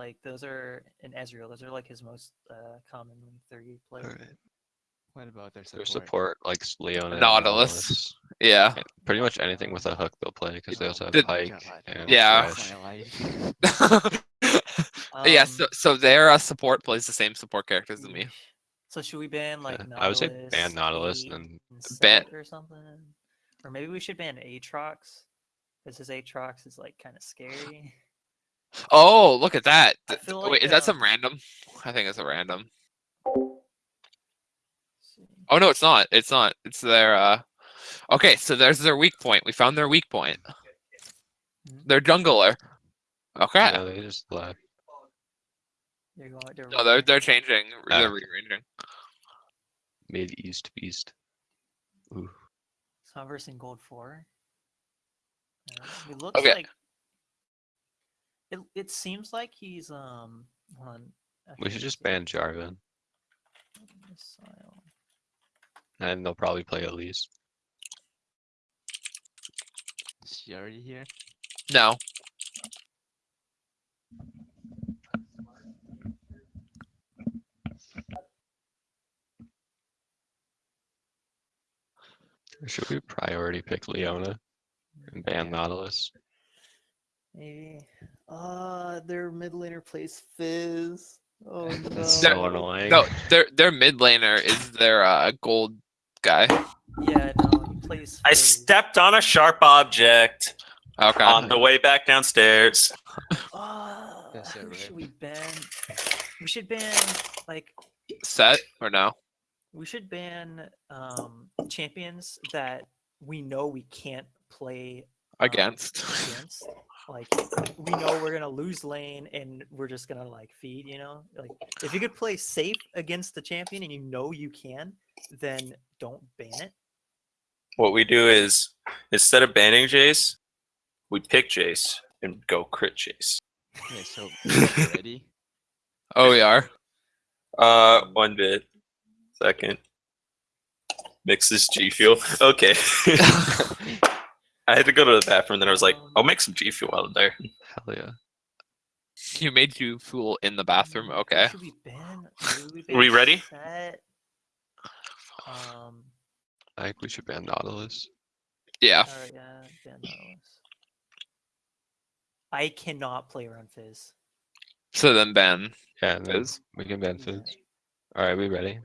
Like those are in Ezreal. Those are like his most uh, commonly three players. Alright. What about their Their support? support like s- Leona. and Nautilus. Yeah. and Pretty much anything with a hook they'll play because they also have Did- Pyke God, and Yeah. Thresh. My life. yeah, Um, so so their uh, support plays the same support characters as me. So should we ban like Yeah, Nautilus? I would say ban Nautilus Eight, and and Ban- Sett or something? Or maybe we should ban Aatrox. Because his Aatrox is like kind of scary. Oh, look at that. I Wait, like, is that um, some random? I think it's a random. Oh no, it's not. It's not. It's their uh Okay, so there's their weak point. We found their weak point. Their jungler. Okay. Yeah, they just left. You're going, they're No, they're they're changing. They're Ah. rearranging. Mid East Beast. Ooh. So I'm versing gold four. Yeah, He looks Okay. like. It, it seems like he's um. Hold on. We should just ban Jarvan missile. and they'll probably play Elise. Is she already here? No. Should we priority pick Leona and ban Nautilus? Maybe. Uh, their mid laner plays Fizz. Oh no. That's They're- so annoying. No, their their mid laner is their uh gold guy. Yeah, no, he plays. I stepped on a sharp object Okay. on the way back downstairs. Uh, Yes, sir, who should we ban? We should ban like Sett or no? we should ban um champions that we know we can't play um, Against. against. Like we know we're gonna lose lane and we're just gonna like feed, you know? Like if you could play safe against the champion and you know you can, then don't ban it. What we do is instead of banning Jace, we pick Jace and go crit Jace. Okay, so ready? Oh, we are. Uh, one bit. Second. Mix this G Fuel. Okay. I had to go to the bathroom, then I was like, I'll make some G Fuel while I'm there. Hell yeah. You made you fool in the bathroom. Okay. Should we ban? we Are we ready? Um. I think we should ban Nautilus. Yeah. Alright, yeah, ban Nautilus. I cannot play around Fizz. So then Ben Yeah, and then is. we can ban Fizz. Alright, we ready?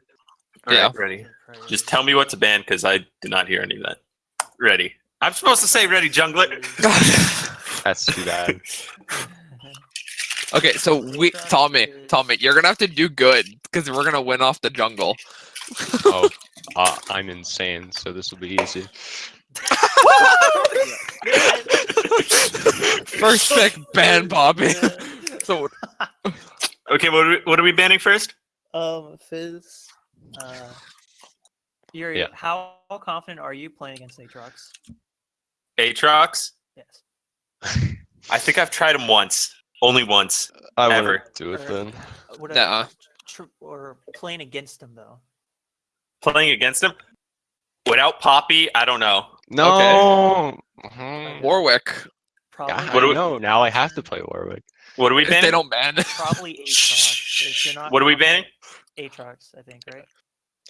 Yeah. Alright, ready. Just tell me what to ban because I did not hear any of that. Ready. I'm supposed to say ready, jungler. That's too bad. Okay, so we Tommy, Tommy, you're gonna have to do good because we're gonna win off the jungle. oh, uh, I'm insane, so this will be easy. First pick, ban Bobby. so okay, what are, we, what are we banning first? Um, Fizz. Uh, Yuri, Yeah. how confident are you playing against Aatrox? Aatrox? Yes. I think I've tried him once. Only once. I Ever. wouldn't do it Or- then. What Nuh-uh. tr- or playing against him though? Playing against him? Without Poppy, I don't know. No. Mhm. Warwick, Probably. Yeah, What do we- know. Now I have to play Warwick. What are we if banning? they don't ban. Probably Aatrox. If you're not What are we confident- banning? Aatrox, I think, right?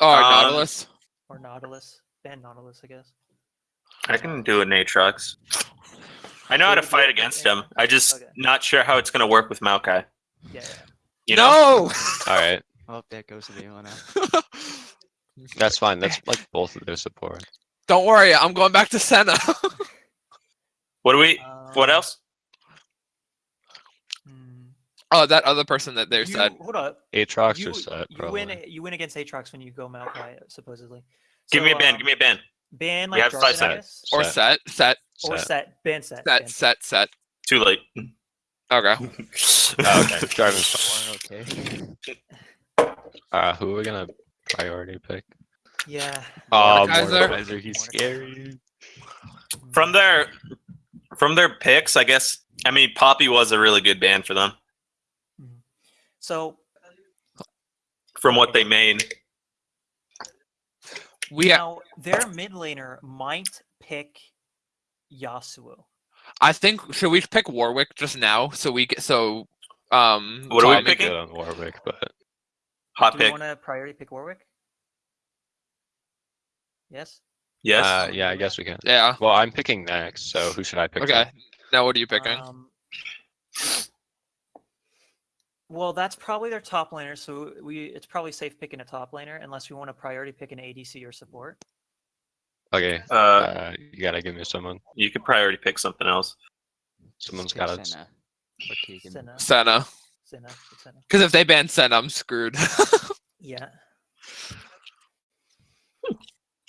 Oh, Um, Nautilus. Or Nautilus. Ban Nautilus, I guess. I can do an Aatrox. I know how to fight against yeah. him. I just Okay. not sure how it's gonna work with Maokai. Yeah, yeah. You know? no. Alright, Oh, there goes the Leona. that's fine. That's like both of their support. Don't worry, I'm going back to Senna. What do we? What Um, else? hmm. oh, that other person that they You- said. Hold up. Aatrox You, or set, you probably. win. You win against Aatrox when you go Maokai, supposedly. Give me a So, ban. um, Give me a ban. Ban We like have five Jarvan, I seconds. guess, Or Sett. set, set, or Sett. set. Ban set. set, ban set, set. Too late. Okay. Oh, okay. Jarvan's fine. okay. Uh, who are we gonna priority pick? Yeah. Oh, Mordekaiser? Mordekaiser, he's Mordekaiser. scary. From their from their picks, I guess. I mean, Poppy was a really good band for them. So From what they made. We ha- now their mid laner might pick Yasuo. I think should we pick Warwick just now so we get so Um, What are we Tommy- picking? Good on Warwick, but Hot Do we pick. want to priority pick Warwick? Yes. Yes. uh, yeah, I guess we can. Yeah. Well, I'm picking next, so who should I pick? Okay. then? Now what are you picking? Um, well, that's probably their top laner, so we it's probably safe picking a top laner unless we want to priority pick an ADC or support. Okay. uh, Uh, you gotta give me someone. you could priority pick something else. Someone's Pick gotta. Senna. Senna, Senna. Senna. Because if they ban Senna, I'm screwed. Yeah.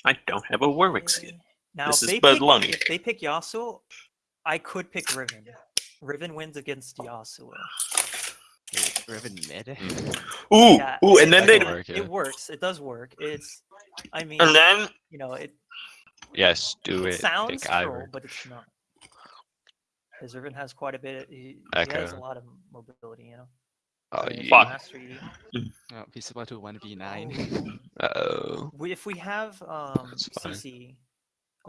I don't have a Warwick skin. Now, This if is they Bud pick, Lunny. if they pick Yasuo, I could pick Riven. Riven wins against Yasuo. Wait, Riven mid. Ooh, Yeah, ooh, and then they work, yeah. It works. It does work. It's, I mean, and then you know, it, Yes, do it it. sounds pick troll, Ivor. but it's not. Because Riven has quite a bit. He, he has a lot of mobility, you know. Oh, yeah. Fuck. mastery. Oh, he's about to one v nine. Oh, Uh-oh. we, if we have um That's fine. CC.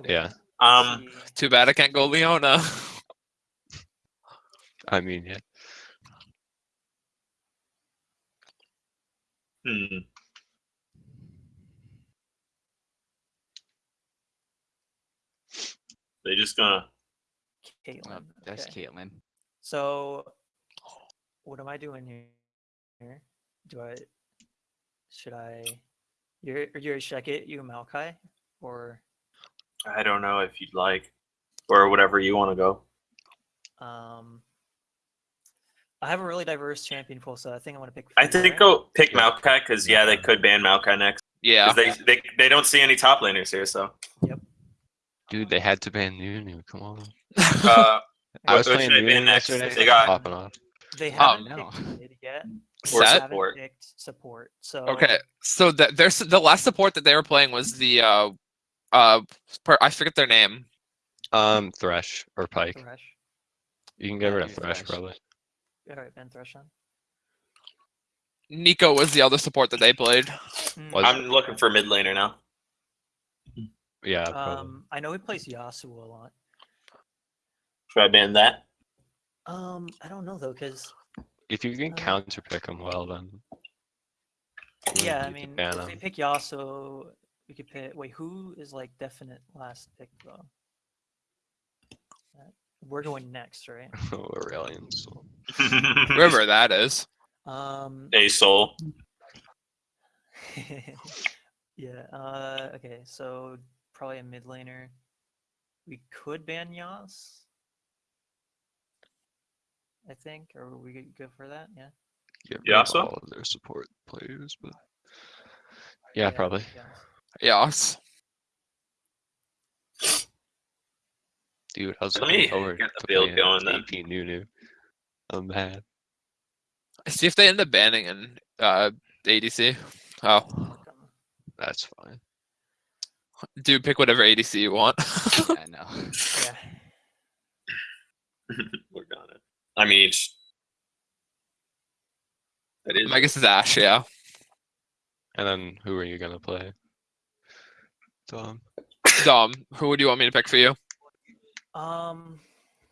Yeah. um, CC, Too bad I can't go Leona. I mean, yeah. Hmm. They just gonna. Caitlyn. Oh, that's okay. Caitlyn. So, what am I doing here? Here, do I? Should I? You're, you're should I get you Maokai or I don't know if you'd like, or whatever you want to go. um? I have a really diverse champion pool, so I think I want to pick. I Fiora. think go pick Yeah. Maokai because yeah, they could ban Maokai next. Yeah. They, they they don't see any top laners here, so. Yep. Dude, they had to ban Nunu. Come on. Uh, I was what playing should I ban Nunu next? yesterday. They got popping off. They Oh, haven't no. picked mid yet. Or they Sett? support. support. So Okay. So that there's the last support that they were playing was the uh uh per, I forget their name. Um, Thresh or Pyke. Thresh. You can get rid of do Thresh, Thresh. probably. All right, Ben Thresh on. Neeko was the other support that they played. Mm, Was- I'm looking for mid laner now. Yeah. Um, I know he plays Yasuo a lot. Should I ban that? Um, I don't know though, because if you can uh, counter pick him well, then. yeah, I wouldn't need to mean, ban if they him. pick Yasuo, we could pick. Wait, who is like definite last pick though? We're going next, right? Aurelion's. Whoever that is. Um, A soul. yeah. Uh, okay, so probably a mid laner. We could ban Yas. I think, or we could go for that. Yeah. Get Yeah, of so- all of their support players, but. Yeah, probably. Yas. Yes. Dude, I was Let looking me forward get the to build playing going then. AP Nunu. I'm mad. See if they end up banning in uh ADC. Oh, That's fine. dude, pick whatever ADC you want. I know. Yeah. We're gonna. I mean, that is. I guess it's Ashe. Yeah. And then who are you gonna play? Tom. Dom, who would you want me to pick for you? Um,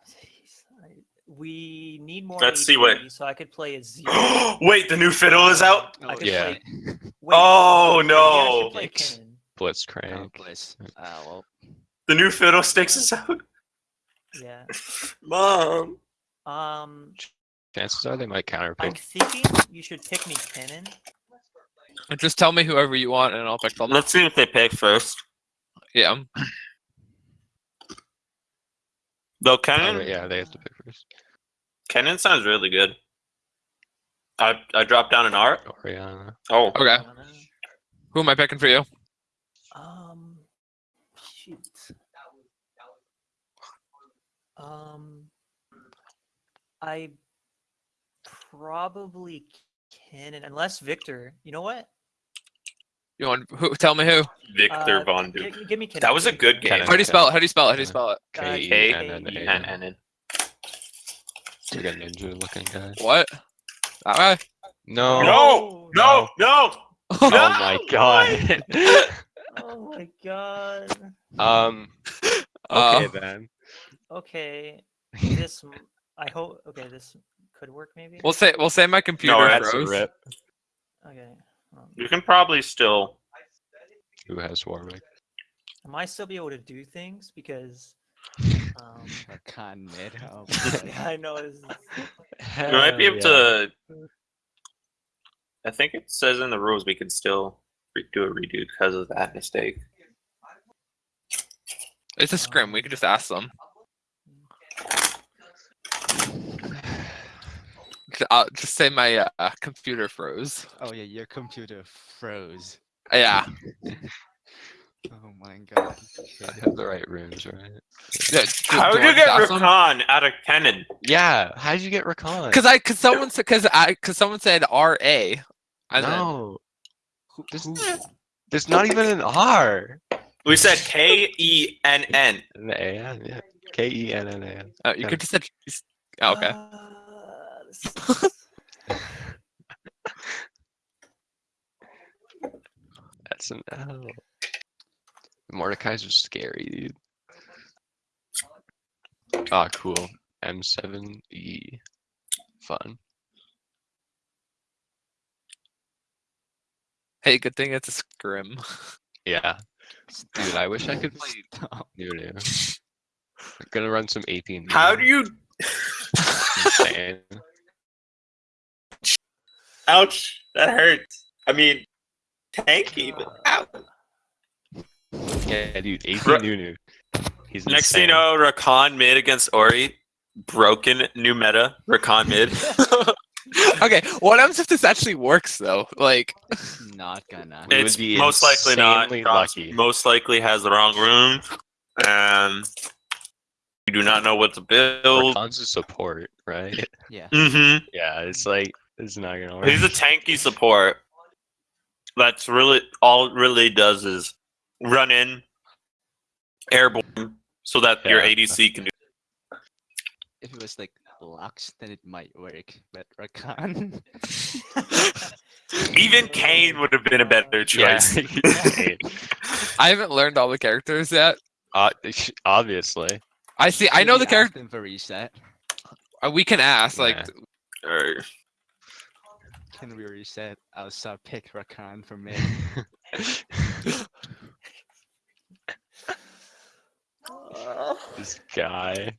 jeez, I- we need more. Let's see what- So I could play a zero. Wait, the new fiddle is out. I could Yeah. play. Wait, Oh, wait, yeah, I no. play Yikes. Kennen. Oh, Blitzcrank. Uh, well, The new fiddlesticks is out. Yeah. Mom. Um, Chances are they might counter I'm thinking you should pick me Kennen. And Just tell me whoever you want, and I'll pick them. Let's see what they pick first. Yeah. Though Kennen, yeah, they have to pick first. Kennen sounds really good. I I dropped down an art. Orianna. Oh, Okay. Who am I picking for you? Um, shoot. Um, I probably Kennen, unless Viktor. You know what? You want who? Tell me who. Viktor Uh, Von gi- Duke. gi- Give me Kennen. That was a good Kennen. game. Kennen. How do you spell it? How do you spell it? How do you spell it? Uh, K E K N N E A and N. and and It's like a ninja looking guy. What? Alright. No. No, no, no. Oh my god. Oh my god. um. Uh, Okay then. Okay. This. m- I hope. Okay. This could work maybe. We'll say we'll say my computer that's a froze. Rip. okay. Um, You can probably still. Who has Warwick? I might still be able to do things because. Um, Rakan mid. Oh, boy. I know this is. You might be able to. I think it says in the rules we can still re- do a redo because of that mistake. It's a scrim. We could just ask them. J- I'll just say my uh, computer froze. oh yeah, your computer froze. Yeah. Oh my god. I have the right runes, right? yeah do- How did you get ask them? Rakan out of Kennen? Yeah. how did you get Rakan? Cause I, cause someone said, cause I, cause someone said R A. And then, no, Who, Just- who, there's not even an R. We said K E N N. An A N. Yeah. K E N N A N. uh, you could just said. oh, okay. Uh, this is- That's an L. Mordecai's just scary, dude. Ah, cool. M7E. Fun. Hey, good thing it's a scrim. Yeah. Dude, I wish I could play Stop. Nunu. I'm gonna run some AP. Nunu. How do you? Insane. Ouch! That hurts. I mean, tanky, but ow. Yeah, dude. AP Ru- Nunu. He's Next thing you insane. know, Rakan mid against Ori. Broken new meta. Rakan mid. okay, what happens if this actually works though? Like, Not gonna. We would it's be most likely not. insanely Josh lucky. Most likely has the wrong rune, and you do not know what to build. Rakan's a support, right? Yeah. Mm-hmm. Yeah, it's like it's not gonna work. He's a tanky support. That's really all it really does is run in airborne so that your ADC can do. If it was like Lux, then it might work. But Rakan. Even Kane would have been a better choice. he's insane. I haven't learned all the characters yet. Uh, obviously. I see. I know the character. character for reset. uh, We can ask. Like, Yeah. Or- Can we reset? I'll start pick Rakan for me? this guy.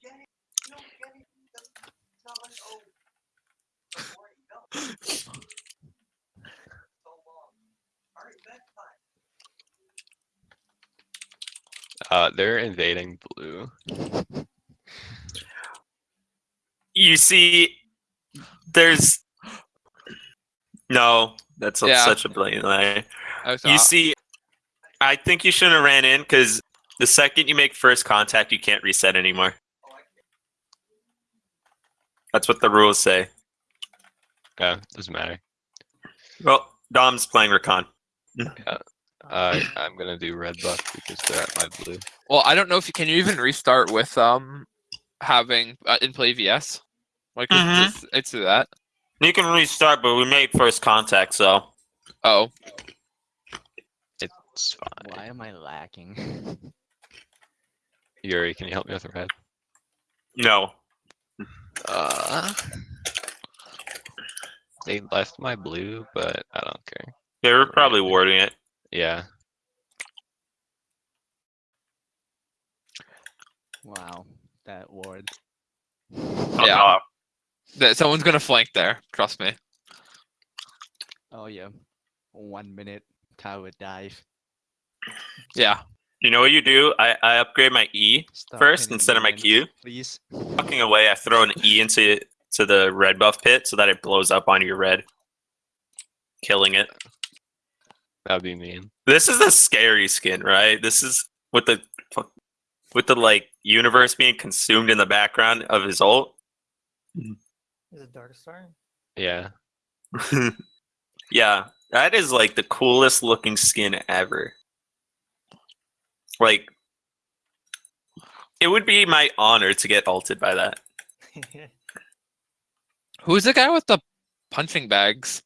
Uh, they're invading blue. you see, there's no. That's Yeah. such a blatant lie. You see, I think you shouldn't have ran in because the second you make first contact, you can't reset anymore. That's what the rules say. Yeah, doesn't matter. Well, Dom's playing Rakan. Uh, I'm gonna do red buff because they're at my blue. well, I don't know if you can. You even restart with um having uh, in PlayVS. Like, it's, Mhm. it's, it's that. You can restart, but we made first contact, so Oh, It's fine. Why am I lacking? Yuri, can you help me with red? no. Uh, they left my blue, but I don't care. They were probably warding it. Yeah, wow, that ward. Fuck Yeah. off. That someone's gonna flank there. Trust me. Oh yeah, one minute tower dive. Yeah. You know what you do? I, I upgrade my E Stop first instead of my Q. please. Fucking away, I throw an E into to the red buff pit so that it blows up onto your red, killing it. that'd be mean. This is the scary skin, right? This is with the with the like universe being consumed in the background of his ult. Mm-hmm. Is it Dark Star? Yeah, yeah, that is like the coolest looking skin ever. Like, it would be my honor to get ulted by that. Who's the guy with the punching bags?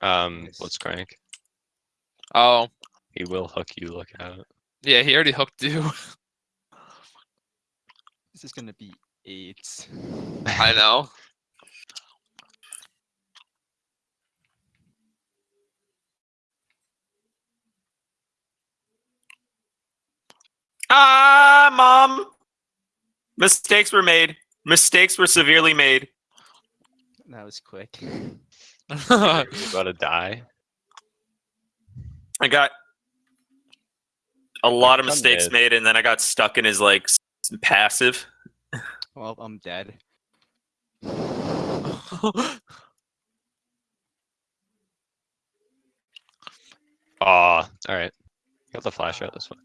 um, Nice. let's crank. Oh, He will hook you. Look out. yeah. He already hooked you. This is gonna be Eight. I know. Ah, mom. Mistakes were made. Mistakes were severely made. That was quick. You about to die? I got a lot of mistakes made, and then I got stuck in his like passive. Well, I'm dead. Aw, alright. Got the flash out this one.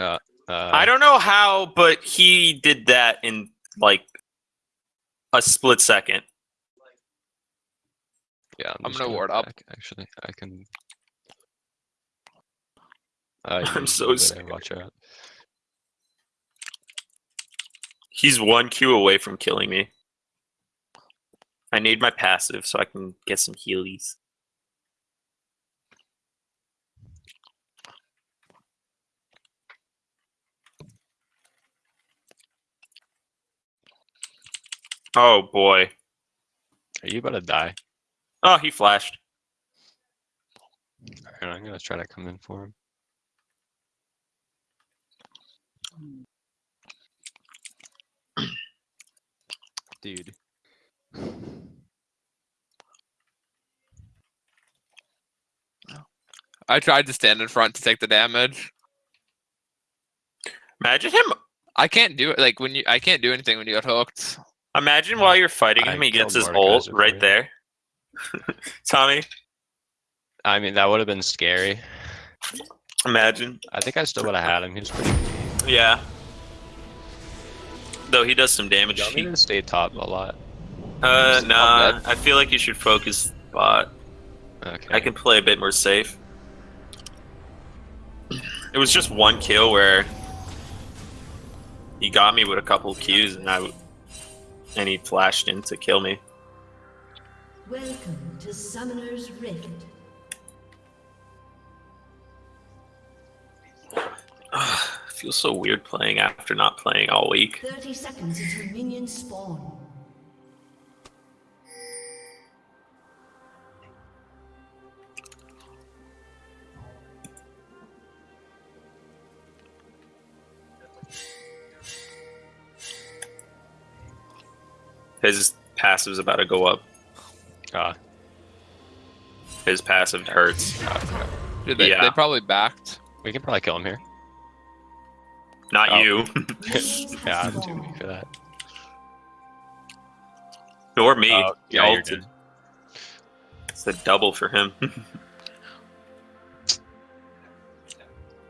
Uh, I don't know how, but he did that in like a split second. Yeah, I'm just gonna ward up. back, Actually, I can. Uh, I'm so move it, scared. Watch out. He's one Q away from killing me. I need my passive so I can get some healies. Oh boy. Are you about to die? Oh, he flashed. Alright, I'm gonna try to come in for him. Dude. I tried to stand in front to take the damage. Imagine him. I can't do it. Like when you, I can't do anything when you get hooked. Imagine while you're fighting I him, he gets his Mordekaiser ult right you. there. Tommy, I mean, that would have been scary. imagine. I think I still would have had him. He was pretty. Yeah. Though he does some damage. You want me He- to stay top a lot? Uh, Just nah. I feel like you should focus bot. Okay. I can play a bit more safe. It was just one kill where he got me with a couple Qs and I w- and he flashed in to kill me. Welcome to Summoner's Rift. feels so weird playing after not playing all week. 30 seconds until minions spawn. His passive's about to go up. Ah, His passive hurts. Dude, they, Yeah. they probably backed. we can probably kill him here. Not Oh. you. yeah, I'm too weak for that. Nor me. Oh, yeah, you're good. It's a double for him.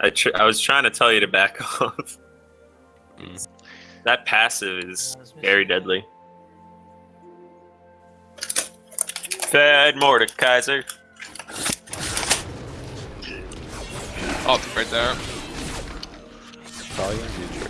I, tr- I was trying to tell you to back off. Mm. That passive is very deadly. Bad Mordekaiser. Oh, right there. Probably gonna do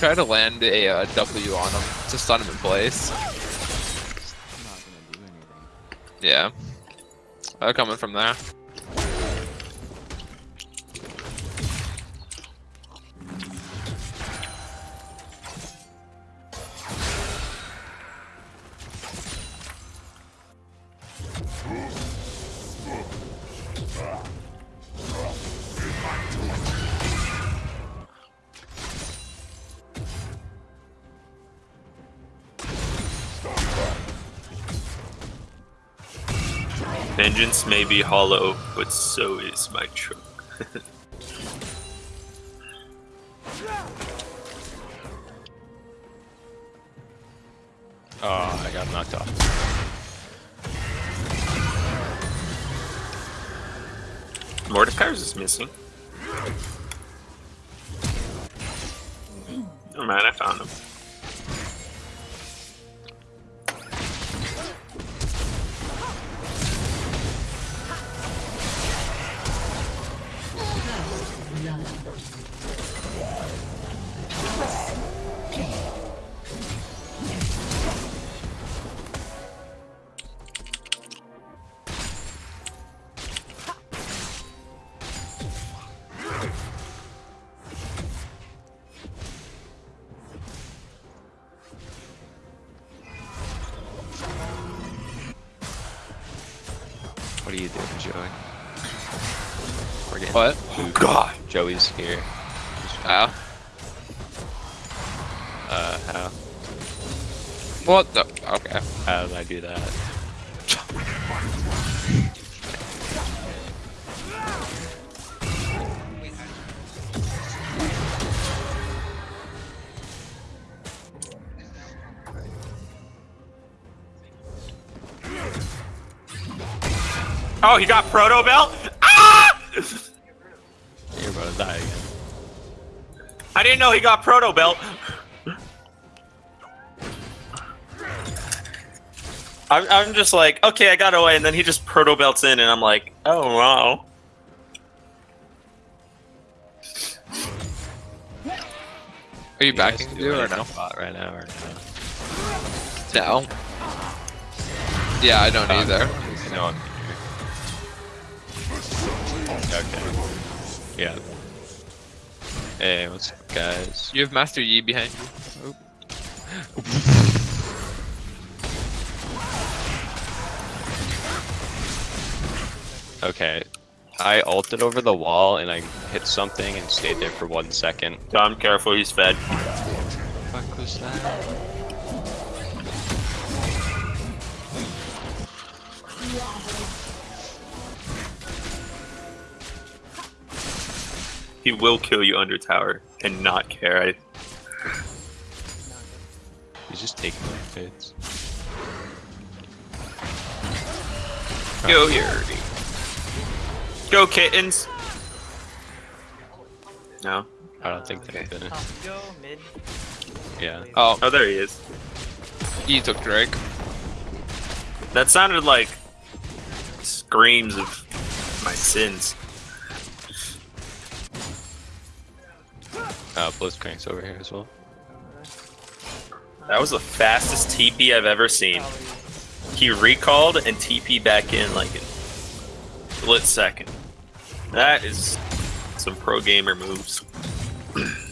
try to land a uh, W on him to stun him in place. I'm not gonna do anything. Yeah. They're coming from there. Vengeance may be hollow, but so is my trunk. Oh, ah, I got knocked off. Mordekaiser is missing. Oh man, I found him. God. Joey's here. Oh. Uh, how? What the? Okay. How did I do that? Oh, he got Proto Belt? I didn't know he got Proto Belt. I'm, I'm just like, okay, I got away, and then he just Proto Belts in, and I'm like, oh wow. Are you You backing do or no? bot right now or no? No. Yeah, I don't Um, either. No, I'm. Okay. Yeah. Hey, what's up, guys? You have Master Yi behind you. Okay. I ulted over the wall and I hit something and stayed there for one second. Tom, careful, he's fed. fuck was that? He will kill you under tower and not care. I, He's just taking my fits. Go here. Go kittens. No. I don't think they're gonna. Top go mid. Yeah. Oh, Oh, there he is. He took Drake. That sounded like screams of my sins. Uh, Blitzcrank's over here as well. That was the fastest TP I've ever seen. He recalled and TP back in like a split second. That is some pro gamer moves.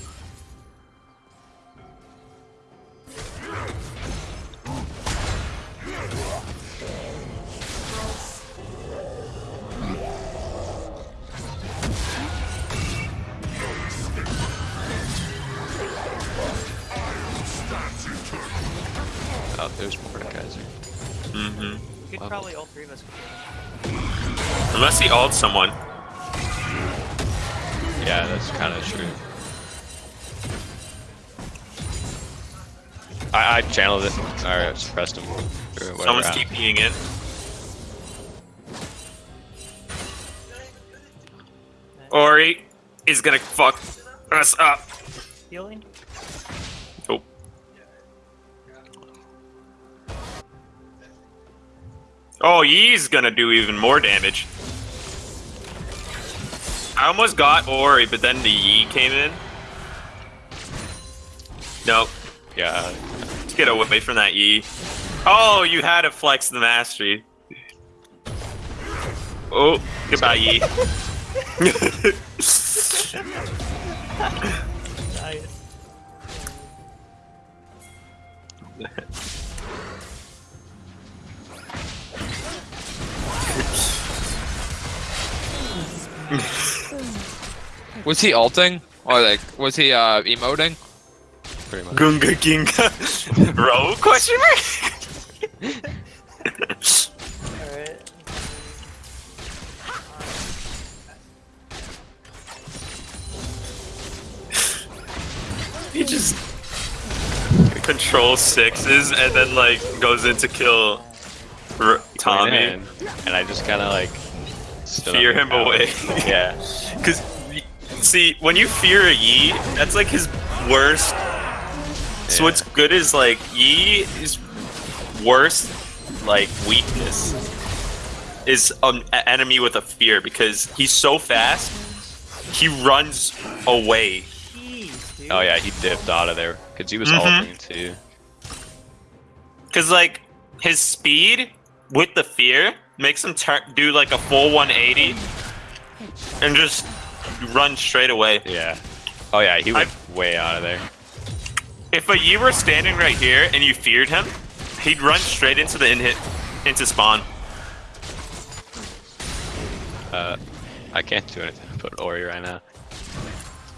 there's Mordekaiser. hmm could Wow. probably all three of us. Could Unless he ults someone. Yeah, that's kind of true. I, I channeled it, or suppressed him, or. Someone's I- TPing in. Ori is gonna fuck us up. healing. Oh, Yi's gonna do even more damage. I almost got Ori, but then the Yi came in. Nope. Yeah, Let's get away from that Yi. Oh, you had to flex the mastery. Oh, goodbye, Yee. Nice. was he alting? Or like, was he uh, emoting? Pretty much. Gunga Ginga. Row question mark? He just controls sixes and then like goes in to kill R Tommy. And I just kind of like Fear him down. away. Yeah. Because, see, when you fear a Yi, that's like his worst. So what's good is like Yi is worst like weakness is an enemy with a fear because he's so fast. He runs away. Oh yeah, he dipped out of there because he was Mhm. ulting too. Cause like his speed with the fear makes him turn do like a full 180 and just run straight away. Yeah. Oh yeah, he went way out of there. If a Yi were standing right here and you feared him, he'd run straight into the in hit into spawn. Uh, I can't do anything about Ori right now.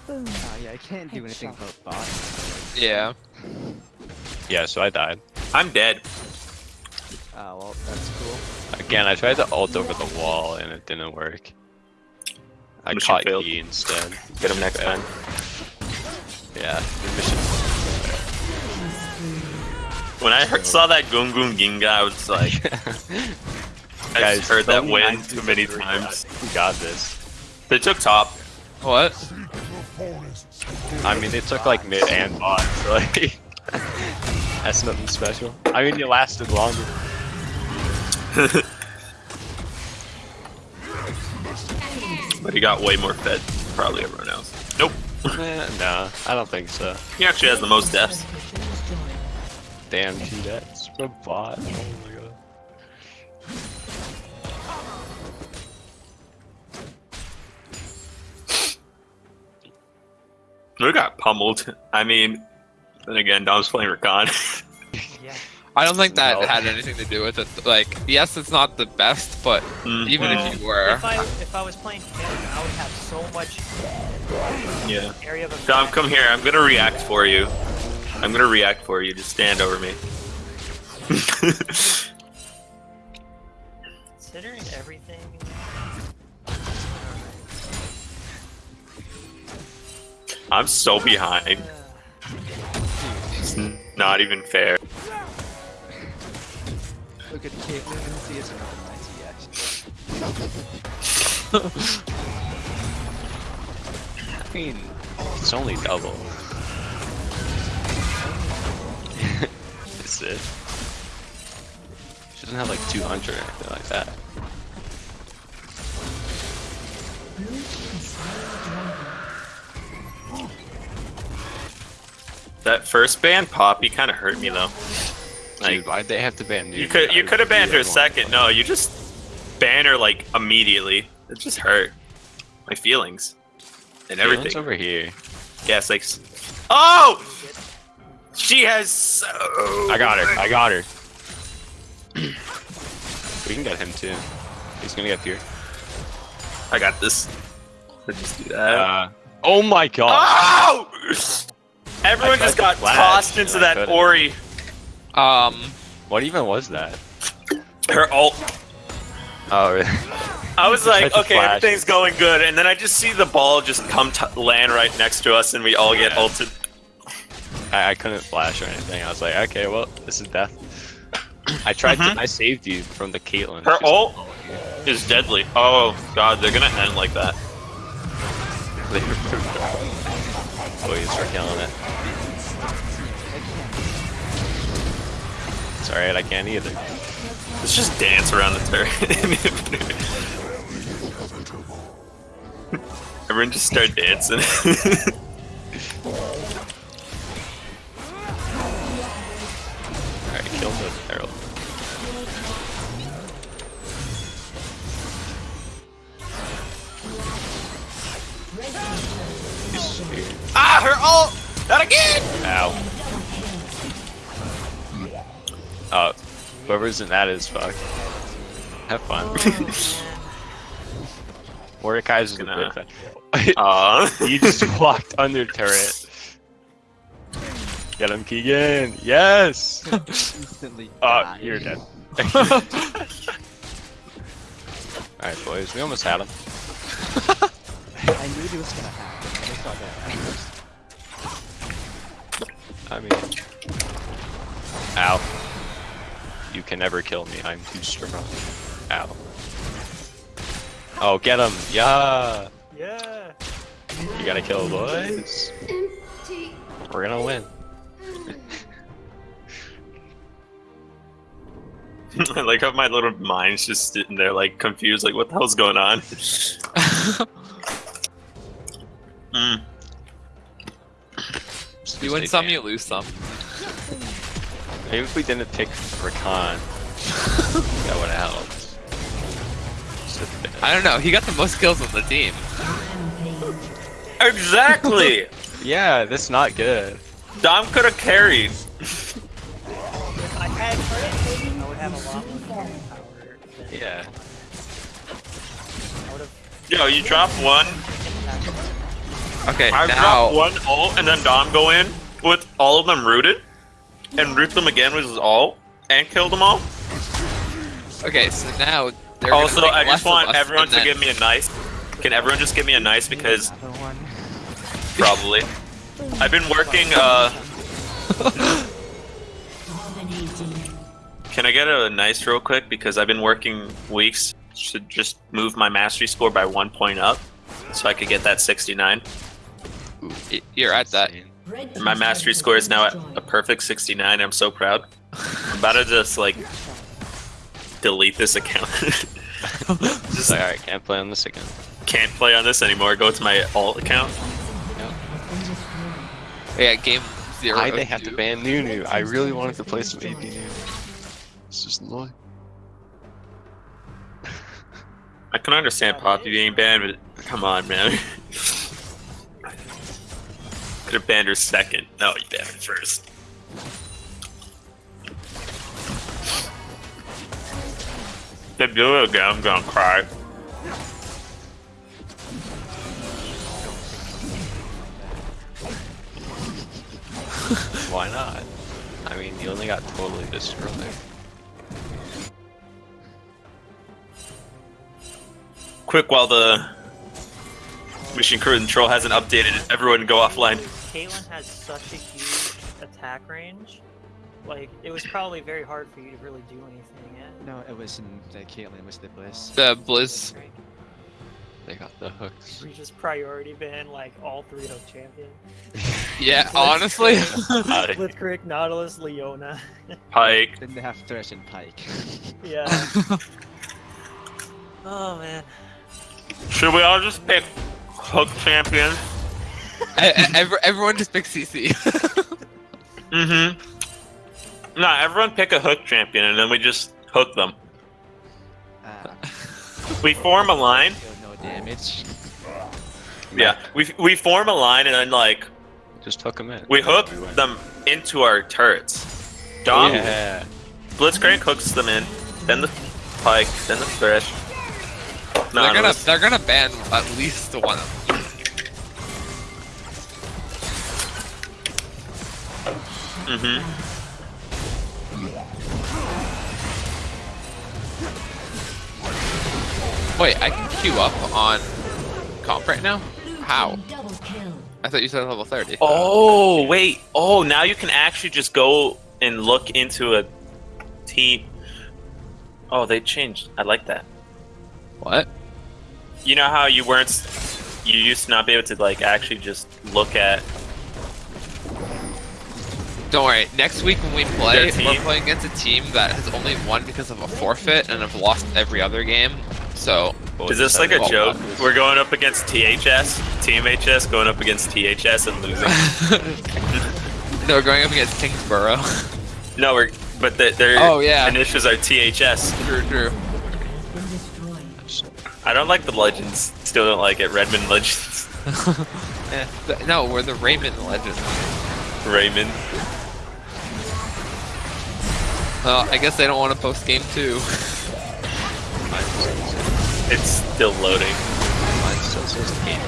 Oh yeah, I can't do anything about bots. Yeah. Yeah, so I died. I'm dead. Ah, well, that's cool. Again, I tried to ult over the wall and it didn't work. I Mission caught failed. E instead. Get him next Yeah. time. Yeah, the mission. When I heard, saw that Gungun Ginga, I was like, I Guys, heard that win too many times. We got this. They took top. What? I mean, they took like mid and bot, so like that's nothing special. I mean, it lasted longer. But he got way more fed than probably everyone else. Nope. Eh, no, I don't think so. He actually has the most deaths. Damn, G, that's from bot. Oh my god. We got pummeled. I mean, then again, Dom's playing Rakan. Yeah. I don't think that No. had anything to do with it. Like, yes, it's not the best, but Mm, even Well, if you were, If I if I was playing Canada, I would have so much yeah. area of. Dom, come here. I'm gonna react for you. I'm gonna react for you. Just stand over me. Considering everything. I'm so behind. It's not even fair. Look at Caitlyn. See, it's another nice reaction. I mean, it's only double. That's it. She doesn't have like 200 or anything like that. That first ban, Poppy, kind of hurt me though. Like, Dude, why'd they have to ban you could you could have banned her second. No, you just ban her like immediately. It just hurt my feelings and Caitlyn's everything. over here. Yes, like. Oh, she has so. I got her. I got her. we can get him too. He's gonna get fear. I got this. Let's just do that. Uh, oh my god. oh! Everyone just got flash, tossed into I that. Ori. Um, What even was that? Her ult. Oh, really? I was like, okay, flash. everything's going good, and then I just see the ball just come t- land right next to us, and we all get Yeah. ulted. I, I couldn't flash or anything. I was like, okay, well, this is death. I tried Mhm. to. I saved you from the Caitlyn. Her She's- ult is deadly. Oh god, they're gonna end like that. Boys are killing it. Alright, I can't either. Let's just dance around the turret. Everyone just start dancing. whoever's that as fuck. Have fun. Mordekaiser is Gonna- good fan. Aw. He just walked under turret. Get him, Keegan. Yes. Instantly. Oh, die. you're dead. Alright, boys, we almost had him. I knew it was gonna happen. I saw that. I mean, Ow. You can never kill me. I'm too strong. Ow. Oh, get him! Yeah! Yeah. You gotta kill boys. We're gonna win. I like how my little mind's just sitting there, like confused, like what the hell's going on? mm. you win some, you lose some. Maybe if we didn't pick Rakan, that would help. Just. I don't know. He got the most kills on the team. Exactly. Yeah, that's not good. Dom could have carried. If I had credit, I would have a lot more power. Yeah. I would have. Yo, you drop one. Okay, I now drop one ult, and then Dom go in with all of them rooted, and root them again with his ult, and kill them all. okay, so now they're gonna Also, I just want everyone to then- give me a nice. Can everyone just give me a nice because probably. I've been working. Uh, can I get a nice real quick because I've been working weeks to just move my mastery score by one point up, so I could get that 69. You're at that. Insane. Red And my mastery score is now at a perfect 69. I'm so proud. I'm about to just like delete this account. Just like, alright, can't play on this again. Can't play on this anymore. Go to my alt account. Yeah, game zero. Why they have to two. ban Nunu? I really wanted to play some AP Nunu. It's just annoying. I can understand Poppy being banned, but come on, man. Could have banned her second. No, you banned her first. If they do it again, I'm gonna cry. Why not? I mean, you only got totally destroyed. Quick, while the mission control hasn't updated, everyone go offline. Caitlyn has such a huge attack range. Like, it was probably very hard for you to really do anything yet. No, it wasn't the Caitlyn, it was the Bliss. The Blizz. They got the hooks. We just priority ban like all three hook champions. Yeah, honestly. Pyke, Blitzcrank, Nautilus, Leona. Pyke. Then they have Thresh and Pyke. Yeah. oh man. Should we all just pick hook champions? Every- everyone just pick CC. Mm-hmm. Nah, everyone pick a hook champion and then we just hook them. Uh, We form a line. no damage. Yeah, we we form a line and then like Just hook them in. we hook We them into our turrets. Dom Yeah. Blitzcrank hooks them in, then the Pyke, then the Thresh. No, they're gonna they're gonna ban at least one of them. Mhm. Wait, I can queue up on comp right now? How? team Double kill. I thought you said level 30. Oh wait. Oh, now you can actually just go and look into a team. Oh, they changed. I like that. What? You know how you weren't. You used to not be able to like actually just look at. Don't worry. Next week when we play, we're playing against a team that has only won because of a forfeit and have lost every other game. So Is this like a Oh, joke? wow. We're going up against THS, Team HS, going up against THS and losing. no, we're going up against Kingsborough. no, we're but the, their Oh, yeah. initials are THS. true, true. I don't like the legends. Still don't like it. Redmond Legends. Eh, Th- no, we're the Raymond Legends. Raymond. Well, I guess they don't want to post game two. It's still loading. Mine still says eight.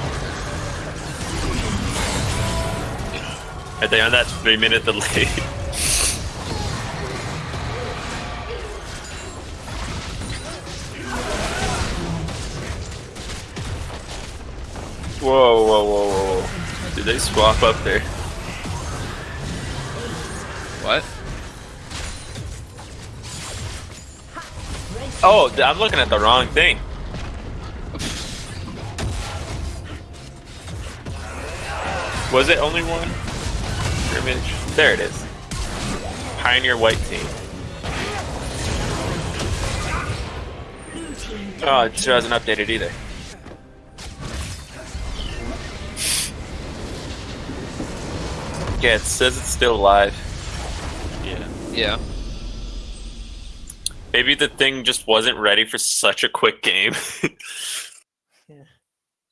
Are they on that three minute delay? Whoa, whoa, whoa, whoa. Did they swap up there? What? Oh, I'm looking at the wrong thing. Was it only one? Scrimmage. There it is. Pioneer White Team. Oh, it still hasn't updated either. Yeah, it says it's still live. Yeah. Yeah. Maybe the thing just wasn't ready for such a quick game. yeah.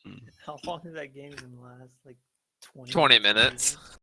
Hmm. How long did that game even last? Like 20, 20 minutes.